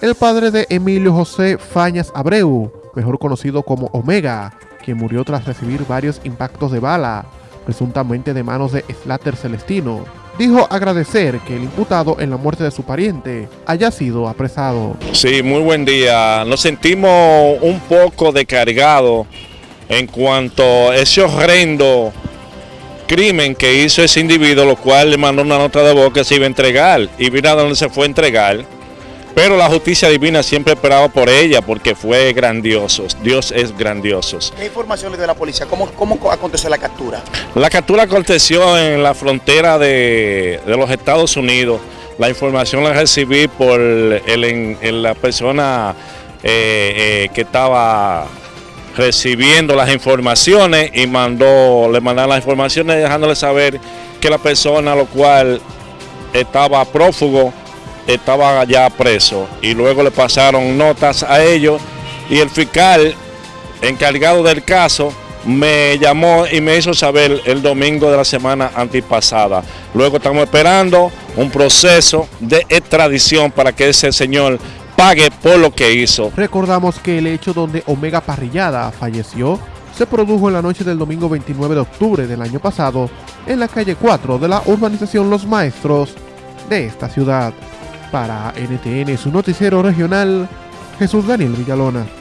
el padre de Emilio José Fañas Abreu, mejor conocido como Omega, quien murió tras recibir varios impactos de bala, presuntamente de manos de Slater Celestino, dijo agradecer que el imputado en la muerte de su pariente haya sido apresado. Sí, muy buen día. Nos sentimos un poco descargados en cuanto a ese horrendo crimen que hizo ese individuo, lo cual le mandó una nota de voz que se iba a entregar y mira dónde se fue a entregar. Pero la justicia divina siempre esperaba por ella porque fue grandioso. Dios es grandioso. ¿Qué información le dio la policía? ¿Cómo, cómo aconteció la captura? La captura aconteció en la frontera de, de los Estados Unidos. La información la recibí por el, la persona eh, eh, que estaba recibiendo las informaciones y mandó, le mandaron las informaciones dejándole saber que la persona lo cual estaba prófugo estaba ya preso y luego le pasaron notas a ellos y el fiscal encargado del caso me llamó y me hizo saber el domingo de la semana antipasada. Luego estamos esperando un proceso de extradición para que ese señor pague por lo que hizo. Recordamos que el hecho donde Omega Parrillada falleció se produjo en la noche del domingo 29 de octubre del año pasado en la calle 4 de la urbanización Los Maestros de esta ciudad. Para NTN, su noticiero regional, Jesús Daniel Villalona.